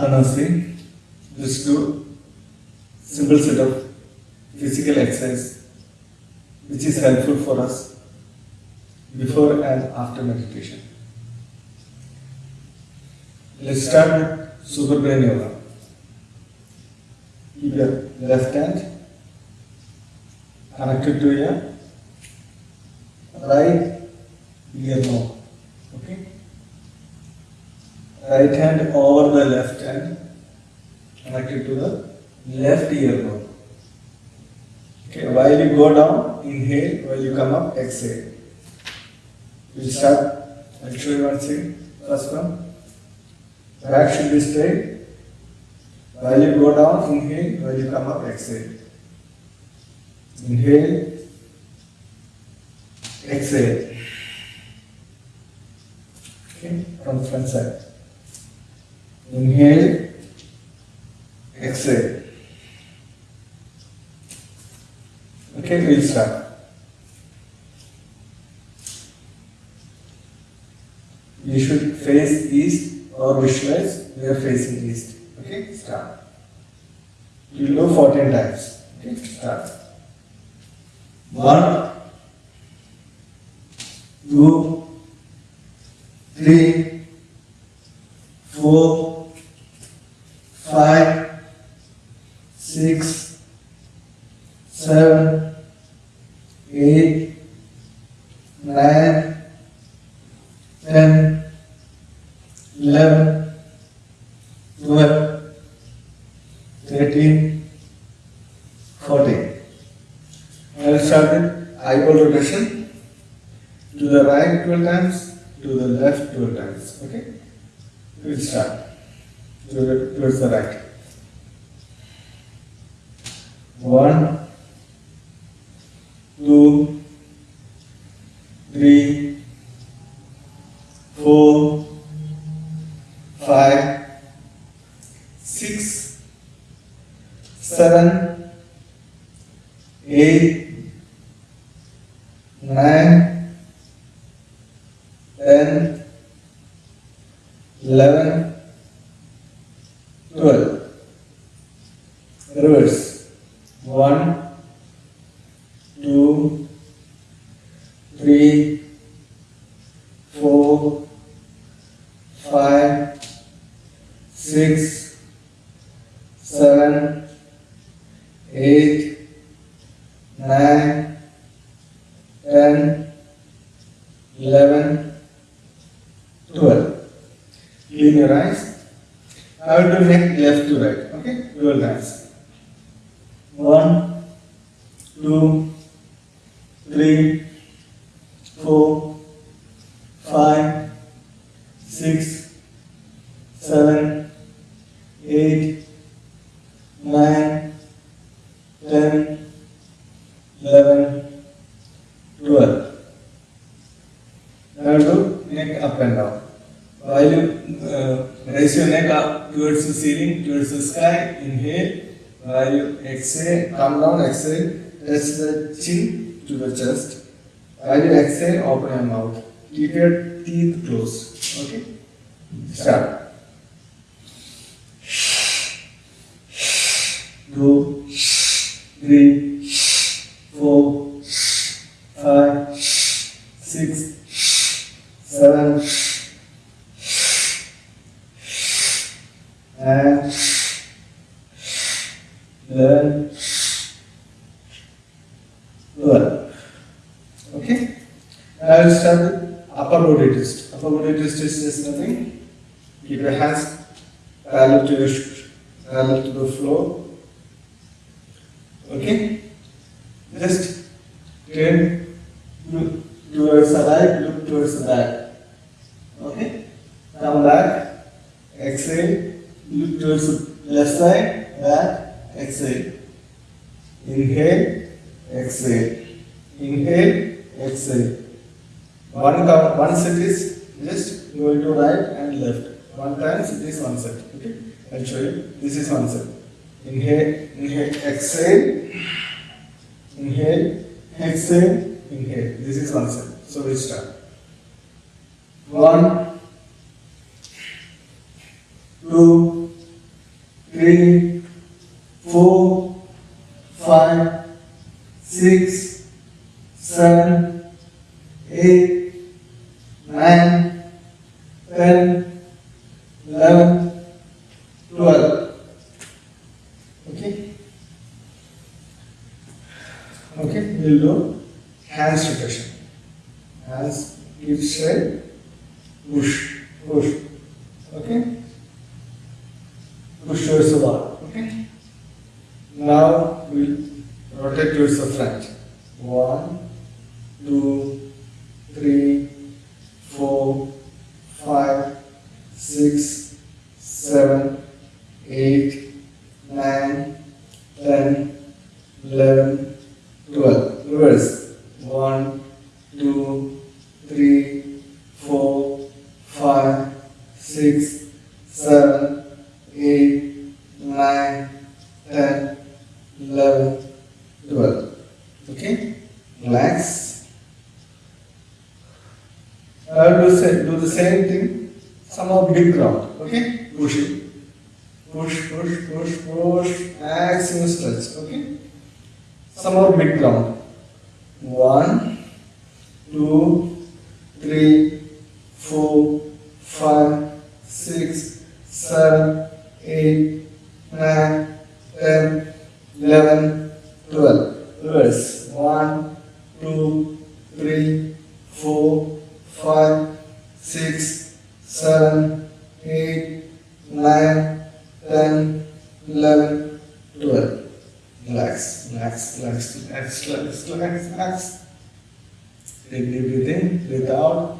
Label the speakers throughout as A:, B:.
A: Apanasi. Let's do simple set of physical exercise which is helpful for us before and after meditation. Let's start with super brain yoga. Keep your left hand connected to your right ear knob. Right hand over the left hand connected to the left ear knob. Okay, while you go down, inhale, while you come up, exhale. We'll start, I'll show you one thing. First one, back should be straight. While you go down, inhale, while you come up, exhale. Inhale, exhale. Okay, from front side. Inhale, exhale. Okay, we'll start. You should face east or visualize we are facing east. Okay, start. You will do 14 times. Okay, start. One, two, three, four, five, six, seven, eight, nine, ten, eleven, twelve, thirteen, fourteen. I will start with eyeball rotation. To the right 12 times, to the left 12 times. Okay? We'll start. To towards the right. One, two, three, four, five, six, seven, eight, nine, ten, eleven, twelve. Reverse. One, two, three, four, five, six, seven, eight, nine, ten, eleven, twelve. Clean your eyes. I will do neck left to right. Okay, twelve times. One, two, three, raise your neck up towards the ceiling, towards the sky, inhale. While you exhale, come down, exhale, touch the chin to the chest. While you exhale, open your mouth. Keep your teeth closed. Okay? Start. Two, your sh- to the floor. Okay? Just turn look towards the right, look towards the back. Okay? Come back, exhale, look towards the left side, back, exhale. Inhale, exhale. Inhale, exhale. One count, one set is just going to right and left. One time it is one set. Okay? You. This is one set. Inhale, inhale, exhale. Inhale, exhale, inhale. This is one set. So we start. One, two, three, four, five, six, seven, eight, nine, ten, eleven, twelve. Okay. Okay, we'll do hands rotation. Hands keep straight, push, push. Okay. Push towards the wall. Okay. Now we'll rotate towards the front. 12. Reverse. 1, 2, 3, 4, 5, 6, 7, 8, 9, 10, 11, 12. Okay? Relax. Uh, I will do the same thing. Somehow big ground. Okay? Push it. Push, push, push, push. Maximum stretch. Okay? Somehow big round. One, two, three, four, five, six, seven, eight, nine, ten, eleven, twelve. Reverse. One, two, three, four, five, six, seven, eight, nine, ten, eleven, twelve. Relax, relax, relax, relax, relax, relax, relax. Take deep breath in, breathe out.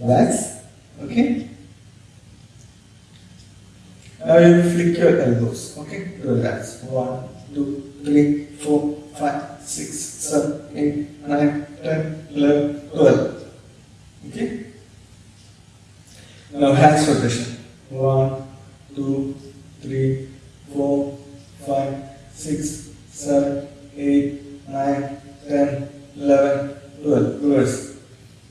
A: Relax. Okay? Now you flick your elbows. Okay? Relax. One, two, three, four, five, six, seven, eight, nine, ten, eleven, twelve. Okay? Now hands rotation. One, two, three, four, five, six, seven, eight, nine, ten, eleven, twelve. Reverse.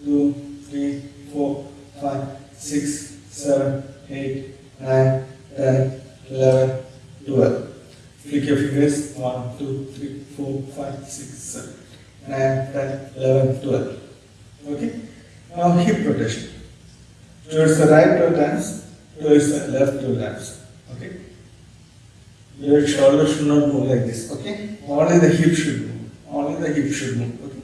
A: Two, three, four, five, six, seven, eight, nine, ten, eleven, twelve. Flick your fingers. One, two, three, four, five, six, seven, nine, ten, eleven, twelve. Okay? Now hip rotation. Towards the right two times, towards the left two times. Okay? Your shoulder should not move like this. Okay? Only the hip should move. Only the hip should move. Okay?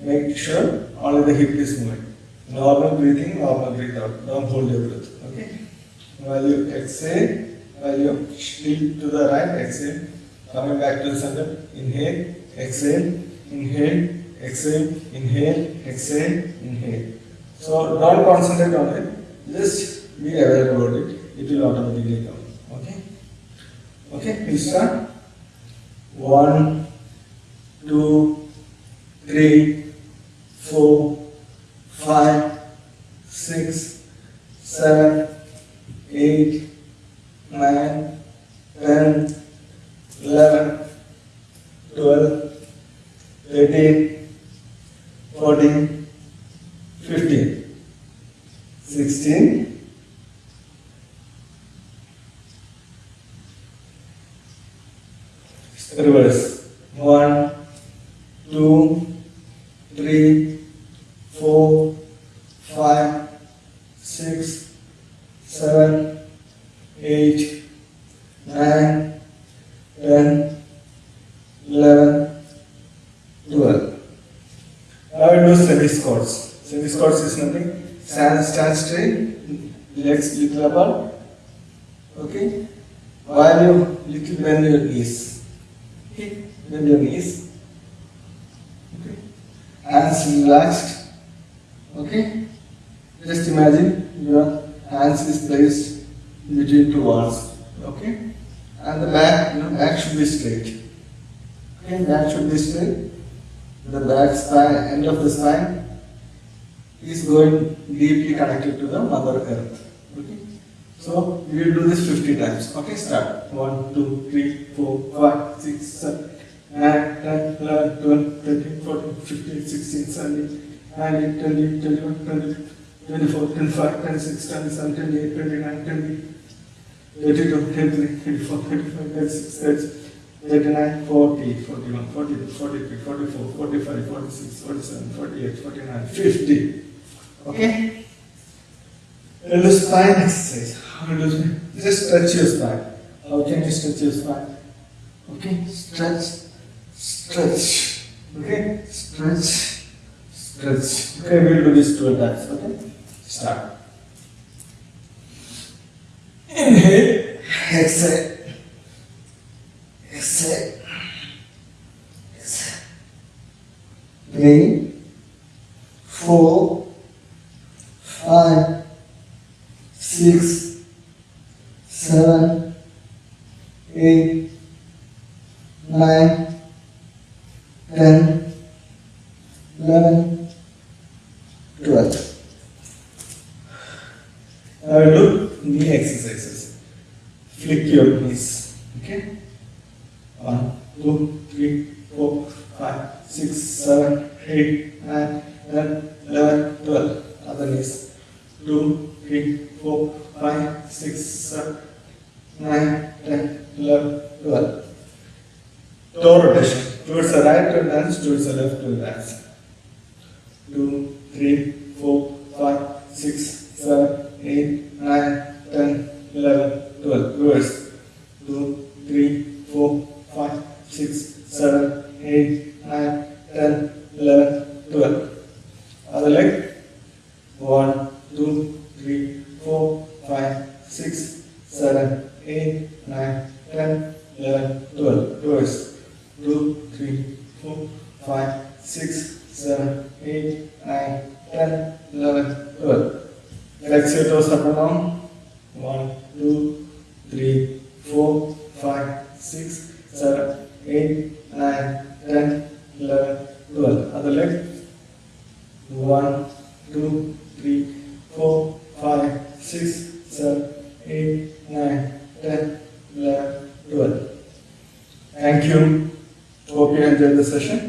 A: Make sure only the hip is moving. Normal breathing, normal breathe out. Don't hold your breath. Okay? While you exhale, while you tilt to the right, exhale. Coming back to the center. Inhale, exhale, inhale, exhale, inhale, exhale, inhale. So don't concentrate on it. Just be aware about it. It will automatically come. Okay? Please start. One, two, three, four, five, six, seven, eight, nine, ten, eleven, twelve, thirteen, fourteen, fifteen, sixteen. Reverse. One, two, three, four, five, six, seven, eight, nine, ten, eleven, twelve. Now we do semi squats. Semi squats is nothing. Stand, stand straight, legs little apart. Okay. While you little bend your knees. Okay. Bend your knees. Okay. Hands relaxed. Okay. Just imagine your hands is placed between two walls. Okay. And the back, you know, back should be straight. Okay, back should be straight. The back spine, end of the spine is going deeply connected to the Mother Earth. Okay. So we will do this 50 times. Okay, start. 1, 2, 3, 4, 5, 6, 7, 8, 9, 10, 11, 12, 13, 14, 15, 16, 17, 19, 20, 21, 22, 24, 25, 26, 27, 28, 29, 30, 32, 33, 34, 35, 36, 37, 39, 40, 41, 42, 43, 44, 45, 46, 47, 48, 49, 50. Okay? And the spine exercise. How to do? Just stretch your spine. How can you stretch your spine? Okay? Stretch, stretch. Okay? Stretch, stretch. Okay, we'll do this two times. Okay? Start. Inhale, exhale. Exhale. Exhale. Three, four, five, six, seven, eight, nine, ten, eleven, twelve. Now do knee exercises. Flick your knees. Okay? One, two, three, four, five, six, seven, eight, nine, ten, eleven, twelve. Other knees. Two, three, four, five, six, seven, nine, ten, eleven, twelve. Toe rotation. Towards the right to dance, towards the left to dance. Two, three, four, five, six, seven, 8, 9, 10, 11, 12. Reverse. 2, 3, 4, 5, 6, 7, 8, 9, 10, 11, 12. Other leg. 1, 2, 3, 4, 5, 6, 7, 8, 9, 10, 11, 12. Reverse. 2, 3, 4, 5, 6, 7, 8, 9, 10, 11, 12. Let's say to up 1, 2, 3, 4, 5, 6, 7, 8, 9, 10, 11, 12. Other leg. 1, 2, 3, 4, 5, 6, 7, 8, 9, 10, 11, 12. Thank you. Hope you enjoyed the session.